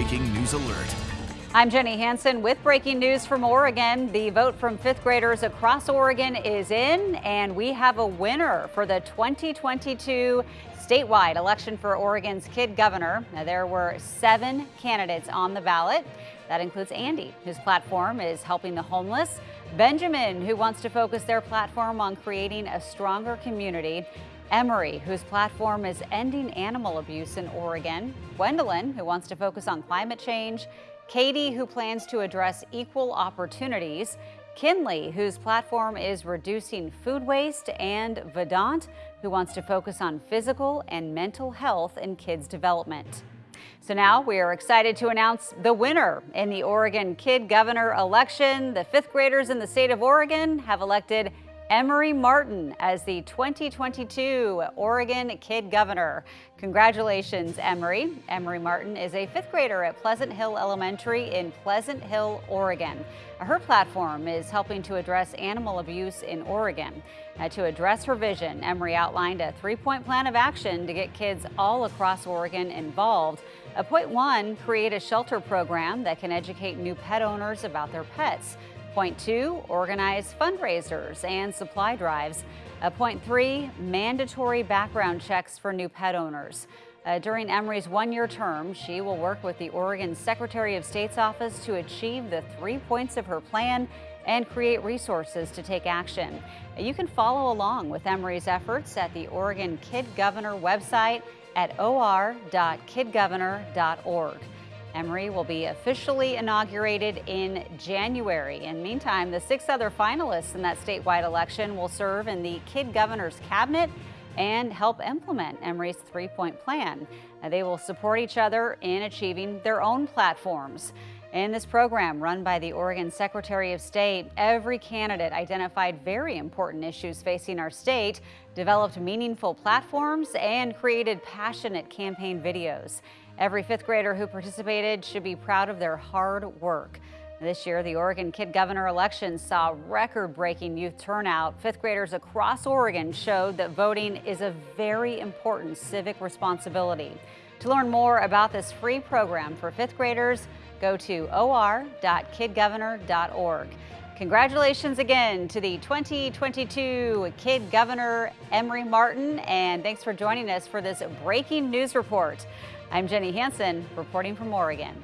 breaking news alert. I'm Jenny Hansen with breaking news from Oregon. The vote from fifth graders across Oregon is in, and we have a winner for the 2022 statewide election for Oregon's kid governor. Now, there were seven candidates on the ballot. That includes Andy, whose platform is helping the homeless, Benjamin, who wants to focus their platform on creating a stronger community, Emery, whose platform is ending animal abuse in Oregon, Gwendolyn, who wants to focus on climate change, Katie, who plans to address equal opportunities, Kinley, whose platform is reducing food waste, and Vedant, who wants to focus on physical and mental health in kids' development. So now we are excited to announce the winner in the Oregon Kid Governor election. The fifth graders in the state of Oregon have elected Emery Martin as the 2022 Oregon Kid Governor. Congratulations, Emery. Emery Martin is a fifth grader at Pleasant Hill Elementary in Pleasant Hill, Oregon. Her platform is helping to address animal abuse in Oregon. Now, to address her vision, Emery outlined a three-point plan of action to get kids all across Oregon involved. A point one, create a shelter program that can educate new pet owners about their pets. Point two, organize fundraisers and supply drives. Uh, point three, mandatory background checks for new pet owners. Uh, during Emery's one-year term, she will work with the Oregon Secretary of State's office to achieve the three points of her plan and create resources to take action. You can follow along with Emery's efforts at the Oregon Kid Governor website at or.kidgovernor.org. Emery will be officially inaugurated in January. In meantime, the six other finalists in that statewide election will serve in the Kid Governor's Cabinet and help implement Emery's three-point plan. They will support each other in achieving their own platforms. In this program run by the Oregon Secretary of State, every candidate identified very important issues facing our state, developed meaningful platforms, and created passionate campaign videos. Every fifth grader who participated should be proud of their hard work. This year, the Oregon Kid Governor election saw record-breaking youth turnout. Fifth graders across Oregon showed that voting is a very important civic responsibility. To learn more about this free program for fifth graders, go to or.kidgovernor.org. Congratulations again to the 2022 Kid Governor Emery Martin, and thanks for joining us for this breaking news report. I'm Jenny Hansen, reporting from Oregon.